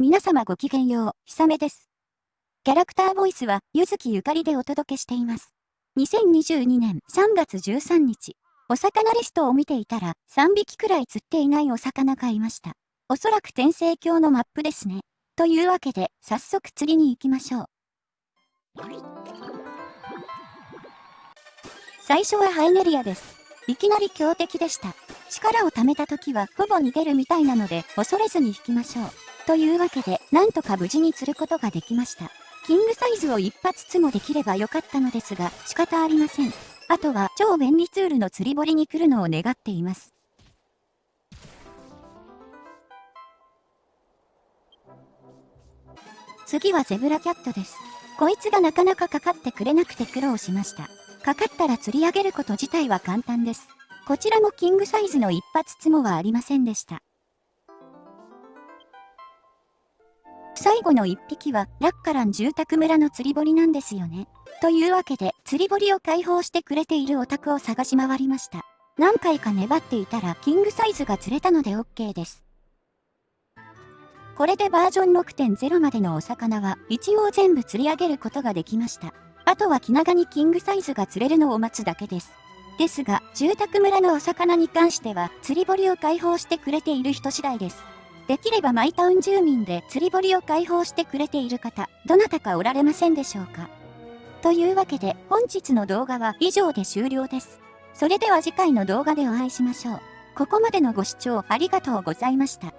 皆様ごきげんよう、ひさめです。キャラクターボイスは、ゆずきゆかりでお届けしています。2022年3月13日、お魚リストを見ていたら、3匹くらい釣っていないお魚がいました。おそらく天聖鏡のマップですね。というわけで、早速釣りに行きましょう。最初はハイネリアです。いきなり強敵でした。力を貯めた時はほぼ逃げるみたいなので恐れずに引きましょう。というわけで、なんとか無事に釣ることができました。キングサイズを一発つもできればよかったのですが、仕方ありません。あとは超便利ツールの釣り堀に来るのを願っています。次はゼブラキャットです。こいつがなかなかかかってくれなくて苦労しました。かかったら釣り上げること自体は簡単です。こちらもキングサイズの一発つもはありませんでした。最後の一匹はラッカラン住宅村の釣り堀なんですよね。というわけで釣り堀を開放してくれているお宅を探し回りました。何回か粘っていたらキングサイズが釣れたので OK です。これでバージョン6.0までのお魚は一応全部釣り上げることができました。あとは気長にキングサイズが釣れるのを待つだけです。ですが、住宅村のお魚に関しては、釣り堀を開放してくれている人次第です。できればマイタウン住民で釣り堀を開放してくれている方、どなたかおられませんでしょうか？というわけで、本日の動画は以上で終了です。それでは次回の動画でお会いしましょう。ここまでのご視聴ありがとうございました。